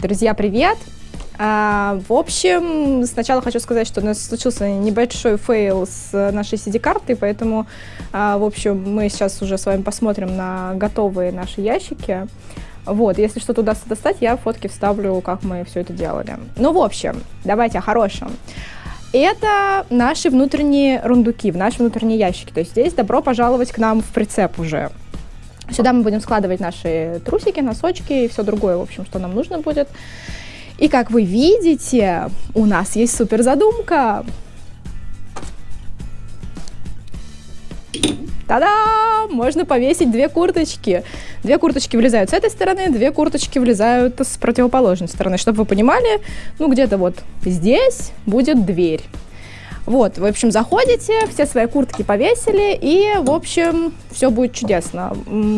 Друзья, привет! А, в общем, сначала хочу сказать, что у нас случился небольшой фейл с нашей SD-картой, поэтому, а, в общем, мы сейчас уже с вами посмотрим на готовые наши ящики. Вот, если что-то удастся достать, я фотки вставлю, как мы все это делали. Ну, в общем, давайте о хорошем. Это наши внутренние рундуки, в наши внутренние ящики. То есть здесь добро пожаловать к нам в прицеп уже. Сюда мы будем складывать наши трусики, носочки и все другое, в общем, что нам нужно будет. И как вы видите, у нас есть супер задумка. Та-да! Можно повесить две курточки. Две курточки влезают с этой стороны, две курточки влезают с противоположной стороны. Чтобы вы понимали, ну где-то вот здесь будет дверь. Вот, в общем, заходите, все свои куртки повесили, и, в общем, все будет чудесно.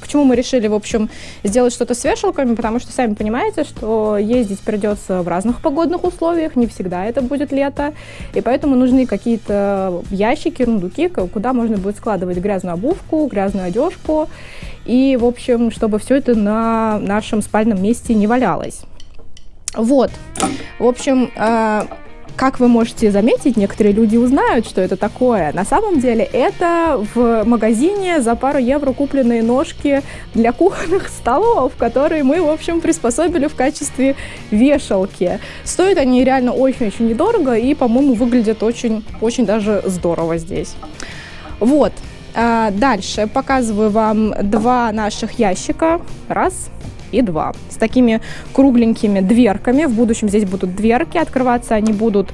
Почему мы решили, в общем, сделать что-то с вешалками? Потому что, сами понимаете, что ездить придется в разных погодных условиях, не всегда это будет лето, и поэтому нужны какие-то ящики, рундуки, куда можно будет складывать грязную обувку, грязную одежку, и, в общем, чтобы все это на нашем спальном месте не валялось. Вот. В общем, э, как вы можете заметить, некоторые люди узнают, что это такое. На самом деле это в магазине за пару евро купленные ножки для кухонных столов, которые мы, в общем, приспособили в качестве вешалки. Стоят они реально очень-очень недорого и, по-моему, выглядят очень-очень даже здорово здесь. Вот. А дальше показываю вам два наших ящика. Раз и 2. С такими кругленькими дверками. В будущем здесь будут дверки, открываться они будут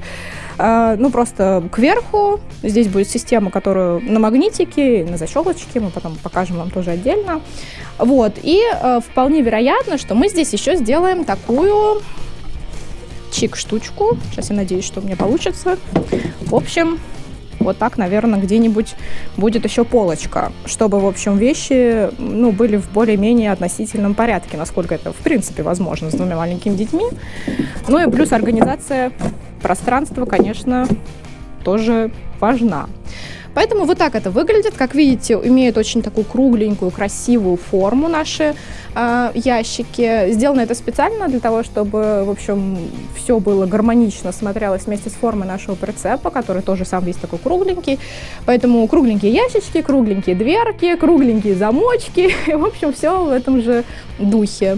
э, ну, просто кверху. Здесь будет система, которую на магнитике, на защелочке, мы потом покажем вам тоже отдельно. Вот, и э, вполне вероятно, что мы здесь еще сделаем такую чик-штучку. Сейчас я надеюсь, что у меня получится. В общем, вот так, наверное, где-нибудь будет еще полочка, чтобы, в общем, вещи, ну, были в более-менее относительном порядке, насколько это, в принципе, возможно с двумя маленькими детьми. Ну и плюс организация пространства, конечно, тоже важна. Поэтому вот так это выглядит. Как видите, имеют очень такую кругленькую, красивую форму наши э, ящики. Сделано это специально для того, чтобы, в общем, все было гармонично, смотрелось вместе с формой нашего прицепа, который тоже сам весь такой кругленький. Поэтому кругленькие ящички, кругленькие дверки, кругленькие замочки. В общем, все в этом же духе.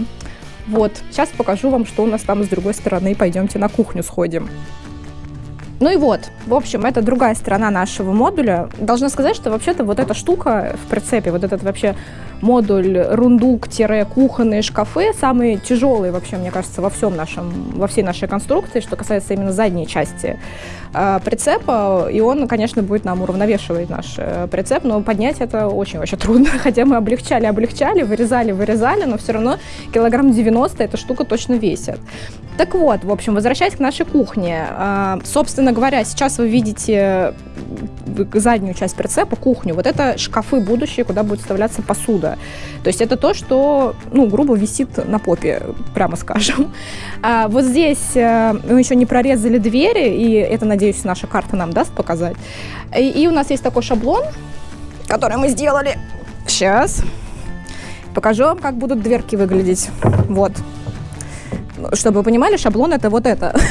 Вот, сейчас покажу вам, что у нас там с другой стороны. Пойдемте на кухню сходим. Ну и вот, в общем, это другая сторона нашего модуля. Должна сказать, что вообще-то вот эта штука в прицепе, вот этот вообще модуль рундук-кухонные шкафы, самые тяжелые вообще, мне кажется, во всем нашем, во всей нашей конструкции, что касается именно задней части э, прицепа. И он, конечно, будет нам уравновешивать наш э, прицеп, но поднять это очень-очень трудно. Хотя мы облегчали, облегчали, вырезали, вырезали, но все равно килограмм 90 эта штука точно весит. Так вот, в общем, возвращаясь к нашей кухне. Э, собственно говоря, сейчас вы видите заднюю часть прицепа, кухню. Вот это шкафы будущие, куда будет вставляться посуда. То есть это то, что, ну, грубо висит на попе, прямо скажем. А вот здесь э, мы еще не прорезали двери, и это, надеюсь, наша карта нам даст показать. И, и у нас есть такой шаблон, который мы сделали. Сейчас. Покажу вам, как будут дверки выглядеть. Вот. Чтобы вы понимали, шаблон это вот это.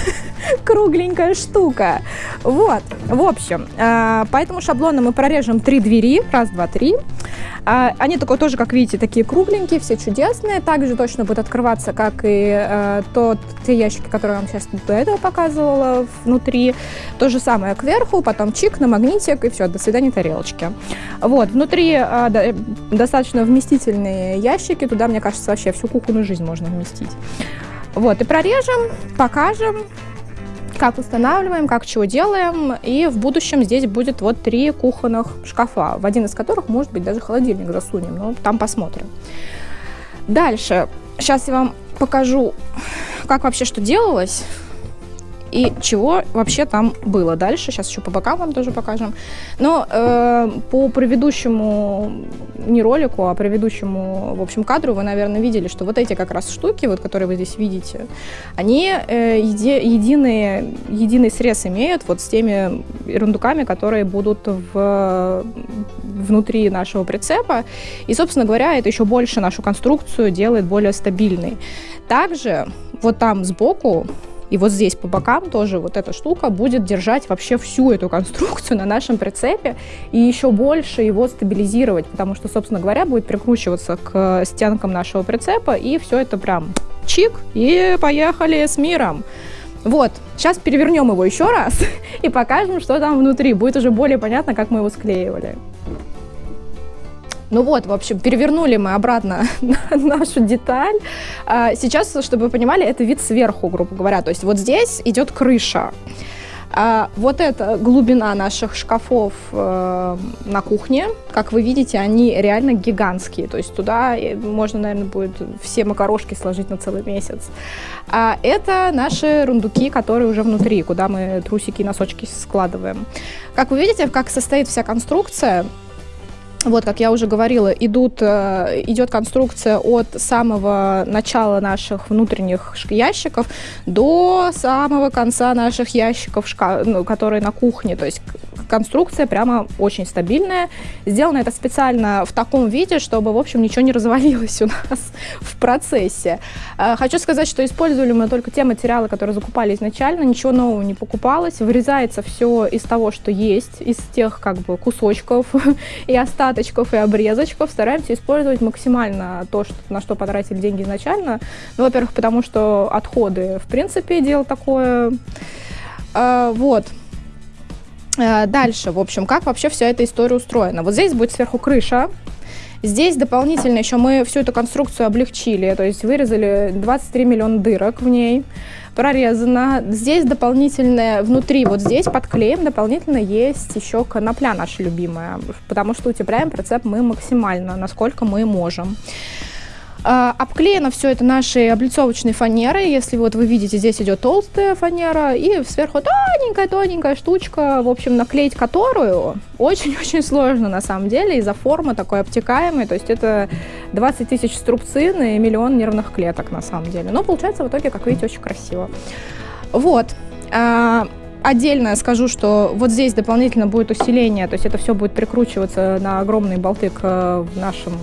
кругленькая штука. Вот, в общем, э, по этому шаблону мы прорежем три двери, раз, два, три. Э, они такой тоже, как видите, такие кругленькие, все чудесные. Также точно будут открываться, как и э, тот, те ящики, которые я вам сейчас до этого показывала внутри. То же самое кверху, потом чик на магнитик, и все, до свидания, тарелочки. Вот, внутри достаточно вместительные ящики, туда, мне кажется, вообще всю кухонную жизнь можно вместить. Вот, и прорежем, покажем, как устанавливаем, как чего делаем. И в будущем здесь будет вот три кухонных шкафа, в один из которых, может быть, даже холодильник засунем, но там посмотрим. Дальше. Сейчас я вам покажу, как вообще что делалось и чего вообще там было дальше. Сейчас еще по бокам вам тоже покажем. Но э, по предыдущему, не ролику, а предыдущему, в общем, кадру вы, наверное, видели, что вот эти как раз штуки, вот, которые вы здесь видите, они э, еди, единый, единый срез имеют вот с теми ерундуками, которые будут в, внутри нашего прицепа. И, собственно говоря, это еще больше нашу конструкцию делает более стабильной. Также вот там сбоку и вот здесь по бокам тоже вот эта штука будет держать вообще всю эту конструкцию на нашем прицепе и еще больше его стабилизировать, потому что, собственно говоря, будет прикручиваться к стенкам нашего прицепа, и все это прям чик, и поехали с миром. Вот, сейчас перевернем его еще раз и покажем, что там внутри. Будет уже более понятно, как мы его склеивали. Ну вот, в общем, перевернули мы обратно нашу деталь. А, сейчас, чтобы вы понимали, это вид сверху, грубо говоря. То есть вот здесь идет крыша. А вот эта глубина наших шкафов э, на кухне, как вы видите, они реально гигантские. То есть туда э, можно, наверное, будет все макарошки сложить на целый месяц. А это наши рундуки, которые уже внутри, куда мы трусики и носочки складываем. Как вы видите, как состоит вся конструкция, вот, как я уже говорила, идут, э, идет конструкция от самого начала наших внутренних ящиков до самого конца наших ящиков, ну, которые на кухне. То есть конструкция прямо очень стабильная. Сделано это специально в таком виде, чтобы, в общем, ничего не развалилось у нас в процессе. Э, хочу сказать, что использовали мы только те материалы, которые закупали изначально, ничего нового не покупалось. Вырезается все из того, что есть, из тех как бы кусочков и остаточков и обрезочков стараемся использовать максимально то, что, на что потратили деньги изначально. Ну, во-первых, потому что отходы, в принципе, дело такое. А, вот. А, дальше, в общем, как вообще вся эта история устроена. Вот здесь будет сверху крыша, Здесь дополнительно еще мы всю эту конструкцию облегчили, то есть вырезали 23 миллиона дырок в ней прорезано. Здесь дополнительное, внутри, вот здесь под клеем дополнительно есть еще конопля наша любимая, потому что утепляем прицеп мы максимально, насколько мы можем. А, обклеено все это нашей облицовочной фанерой. Если вот вы видите, здесь идет толстая фанера и сверху тоненькая-тоненькая штучка, в общем, наклеить которую очень-очень сложно на самом деле из-за формы такой обтекаемой. То есть это 20 тысяч струбцин и миллион нервных клеток на самом деле. Но получается в итоге, как видите, очень красиво. Вот. Отдельно скажу, что вот здесь дополнительно будет усиление, то есть это все будет прикручиваться на огромные болты к э, нашим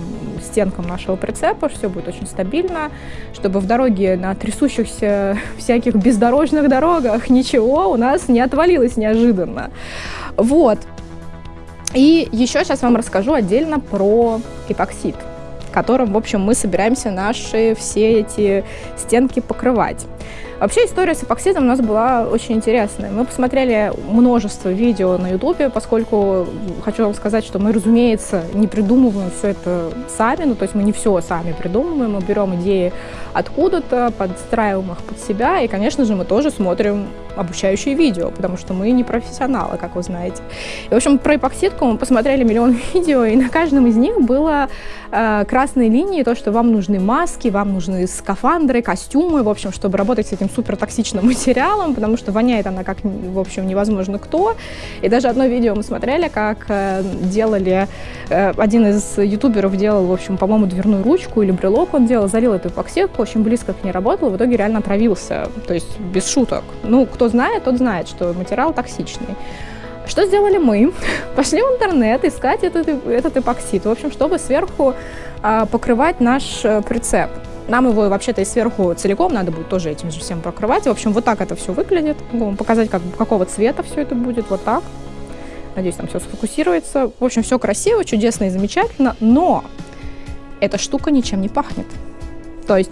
стенкам нашего прицепа, все будет очень стабильно, чтобы в дороге на трясущихся всяких бездорожных дорогах ничего у нас не отвалилось неожиданно. Вот. И еще сейчас вам расскажу отдельно про эпоксид которым, в общем, мы собираемся наши все эти стенки покрывать. Вообще история с эпоксидом у нас была очень интересная. Мы посмотрели множество видео на ютубе, поскольку хочу вам сказать, что мы, разумеется, не придумываем все это сами, ну то есть мы не все сами придумываем, мы берем идеи откуда-то, подстраиваем их под себя, и, конечно же, мы тоже смотрим обучающие видео, потому что мы не профессионалы, как вы знаете. И, в общем, про эпоксидку мы посмотрели миллион видео, и на каждом из них было э, красные линии, то, что вам нужны маски, вам нужны скафандры, костюмы, в общем, чтобы работать с этим супертоксичным материалом, потому что воняет она как, в общем, невозможно кто. И даже одно видео мы смотрели, как э, делали, э, один из ютуберов делал, в общем, по-моему, дверную ручку или брелок он делал, залил эту эпоксидку, очень близко к ней работал, в итоге реально отравился, то есть без шуток. Ну, кто знает, тот знает, что материал токсичный. Что сделали мы? Пошли в интернет искать этот, этот эпоксид, в общем, чтобы сверху э, покрывать наш э, прицеп. Нам его вообще-то и сверху целиком надо будет тоже этим же всем покрывать. В общем, вот так это все выглядит. Могу вам показать, как, какого цвета все это будет. Вот так. Надеюсь, там все сфокусируется. В общем, все красиво, чудесно и замечательно. Но эта штука ничем не пахнет. То есть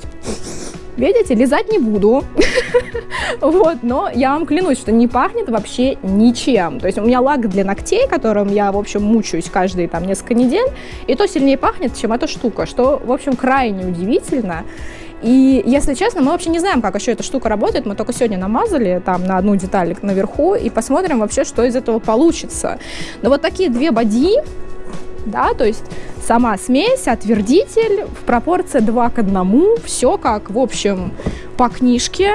Видите, лизать не буду. вот, но я вам клянусь, что не пахнет вообще ничем. То есть у меня лак для ногтей, которым я, в общем, мучаюсь каждые там несколько недель, и то сильнее пахнет, чем эта штука, что, в общем, крайне удивительно. И, если честно, мы вообще не знаем, как еще эта штука работает. Мы только сегодня намазали там на одну деталь наверху и посмотрим вообще, что из этого получится. Но вот такие две боди, да, то есть сама смесь, отвердитель в пропорции 2 к 1, все как, в общем, по книжке.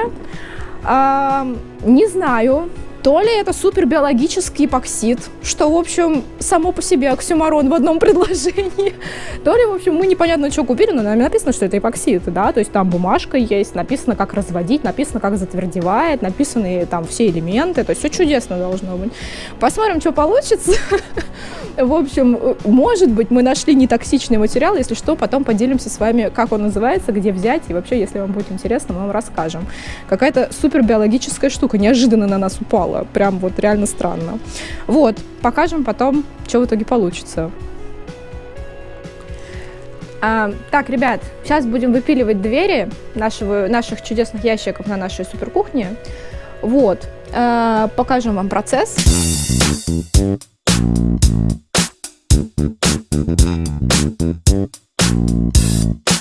А, не знаю, то ли это супербиологический эпоксид, что, в общем, само по себе оксюмарон в одном предложении, то ли, в общем, мы непонятно, что купили, но нам написано, что это эпоксид, да, то есть там бумажка есть, написано, как разводить, написано, как затвердевает, написаны там все элементы, то есть все чудесно должно быть. Посмотрим, что получится. В общем, может быть, мы нашли нетоксичный материал, если что, потом поделимся с вами, как он называется, где взять, и вообще, если вам будет интересно, мы вам расскажем. Какая-то супербиологическая штука неожиданно на нас упала, прям вот реально странно. Вот, покажем потом, что в итоге получится. А, так, ребят, сейчас будем выпиливать двери нашего, наших чудесных ящиков на нашей суперкухне. Вот, а, покажем вам процесс. Thank you.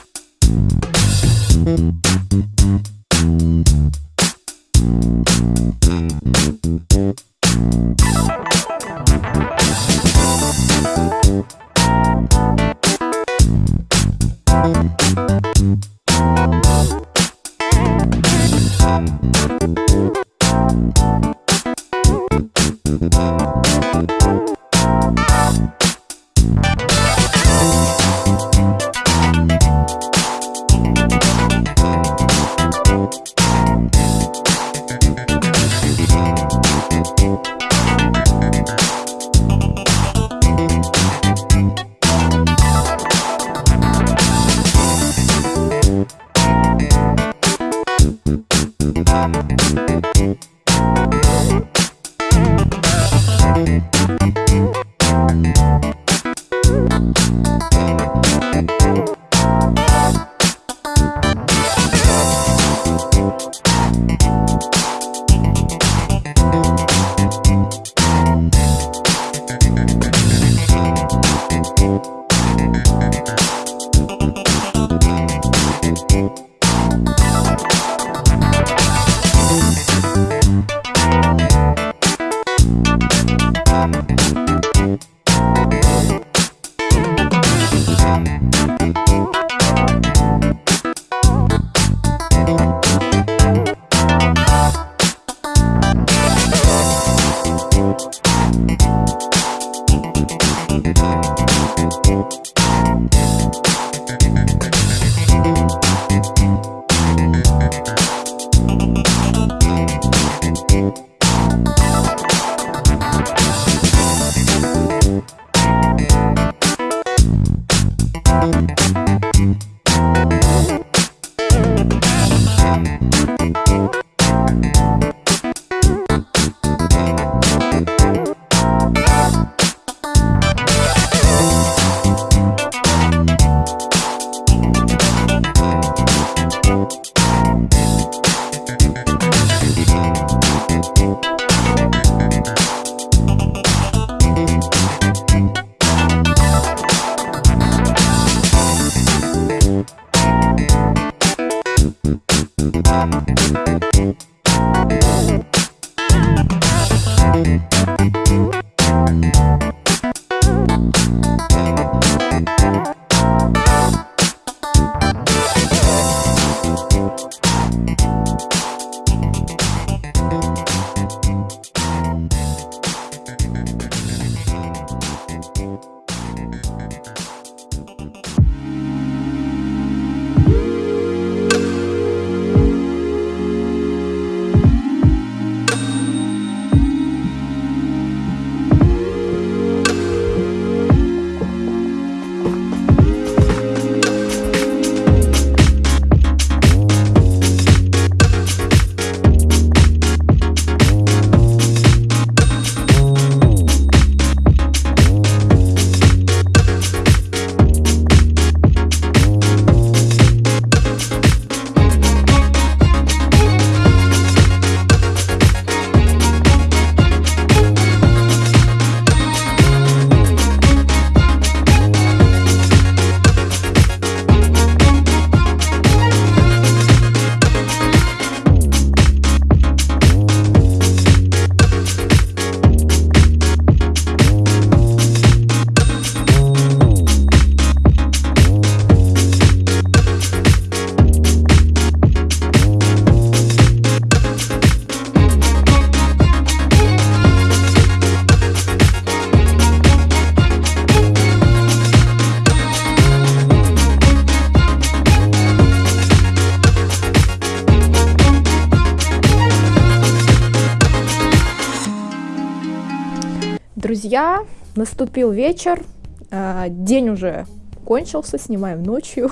Друзья, наступил вечер, а, день уже кончился, снимаем ночью.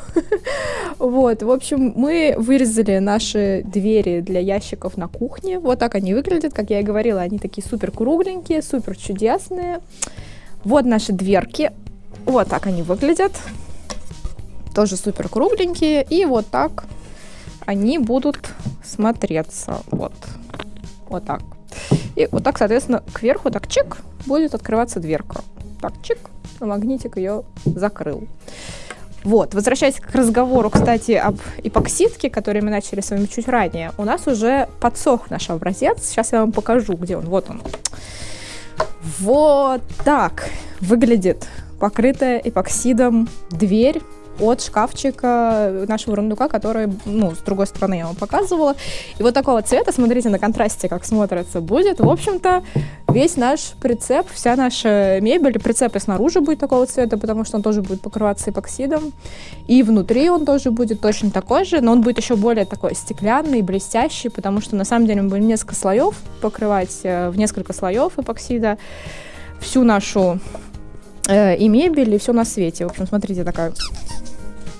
вот, в общем, мы вырезали наши двери для ящиков на кухне. Вот так они выглядят, как я и говорила, они такие супер кругленькие, супер чудесные. Вот наши дверки. Вот так они выглядят. Тоже супер кругленькие. И вот так они будут смотреться. Вот. Вот так. И вот так, соответственно, кверху так чик будет открываться дверка. Так, чик, а магнитик ее закрыл. Вот, возвращаясь к разговору, кстати, об эпоксидке, который мы начали с вами чуть ранее, у нас уже подсох наш образец. Сейчас я вам покажу, где он. Вот он. Вот так выглядит покрытая эпоксидом дверь от шкафчика нашего рундука, который, ну, с другой стороны я вам показывала. И вот такого цвета, смотрите на контрасте, как смотрится, будет. В общем-то, весь наш прицеп, вся наша мебель, прицеп и снаружи будет такого цвета, потому что он тоже будет покрываться эпоксидом. И внутри он тоже будет точно такой же, но он будет еще более такой стеклянный, блестящий, потому что на самом деле мы будем несколько слоев покрывать, э, в несколько слоев эпоксида всю нашу э, и мебель, и все на свете. В общем, смотрите, такая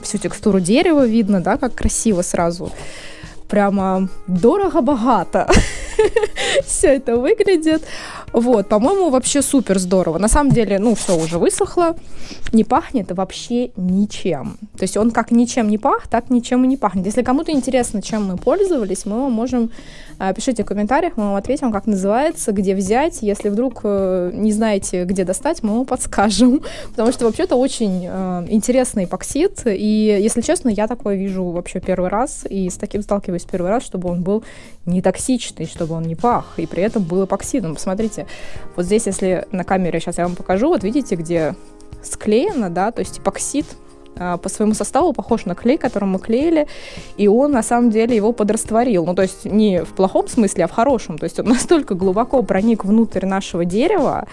всю текстуру дерева видно, да, как красиво сразу. Прямо дорого-богато все это выглядит. Вот, по-моему, вообще супер здорово. На самом деле, ну, все уже высохло, не пахнет вообще ничем. То есть он как ничем не пах, так ничем и не пахнет. Если кому-то интересно, чем мы пользовались, мы вам можем а, пишите в комментариях, мы вам ответим, как называется, где взять. Если вдруг э, не знаете, где достать, мы вам подскажем. Потому что вообще-то очень э, интересный эпоксид. И, если честно, я такое вижу вообще первый раз. И с таким сталкиваюсь первый раз, чтобы он был не токсичный, чтобы он не пах. И при этом был эпоксидом. Посмотрите, вот здесь, если на камере сейчас я вам покажу, вот видите, где склеено, да, то есть эпоксид а, по своему составу похож на клей, которым мы клеили, и он на самом деле его подрастворил. Ну, то есть не в плохом смысле, а в хорошем. То есть он настолько глубоко проник внутрь нашего дерева,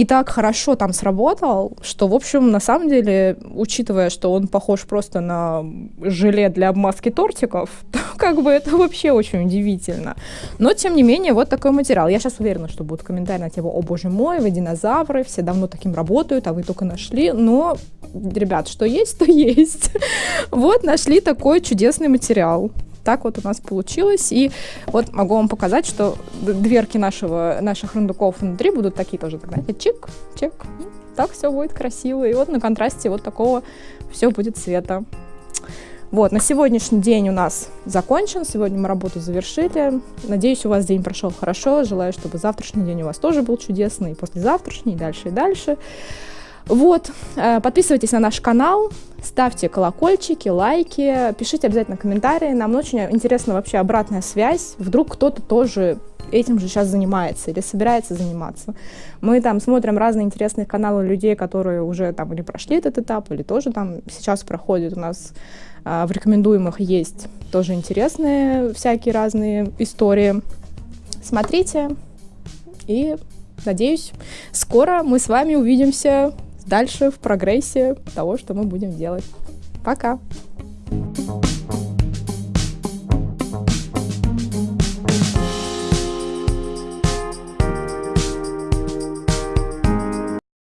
и так хорошо там сработал, что, в общем, на самом деле, учитывая, что он похож просто на желе для обмазки тортиков, то как бы это вообще очень удивительно. Но, тем не менее, вот такой материал. Я сейчас уверена, что будут комментарии на тему «О, боже мой, вы динозавры, все давно таким работают, а вы только нашли». Но, ребят, что есть, то есть. Вот нашли такой чудесный материал так вот у нас получилось. И вот могу вам показать, что дверки нашего, наших рундуков внутри будут такие тоже, знаете, чик, чик. Так все будет красиво. И вот на контрасте вот такого все будет цвета. Вот, на сегодняшний день у нас закончен, сегодня мы работу завершили. Надеюсь, у вас день прошел хорошо, желаю, чтобы завтрашний день у вас тоже был чудесный, и послезавтрашний, и дальше, и дальше. Вот, э, подписывайтесь на наш канал, ставьте колокольчики, лайки, пишите обязательно комментарии. Нам очень интересна вообще обратная связь. Вдруг кто-то тоже этим же сейчас занимается или собирается заниматься. Мы там смотрим разные интересные каналы людей, которые уже там или прошли этот этап, или тоже там сейчас проходят. У нас а, в рекомендуемых есть тоже интересные всякие разные истории. Смотрите и надеюсь, скоро мы с вами увидимся дальше в прогрессе того, что мы будем делать. Пока!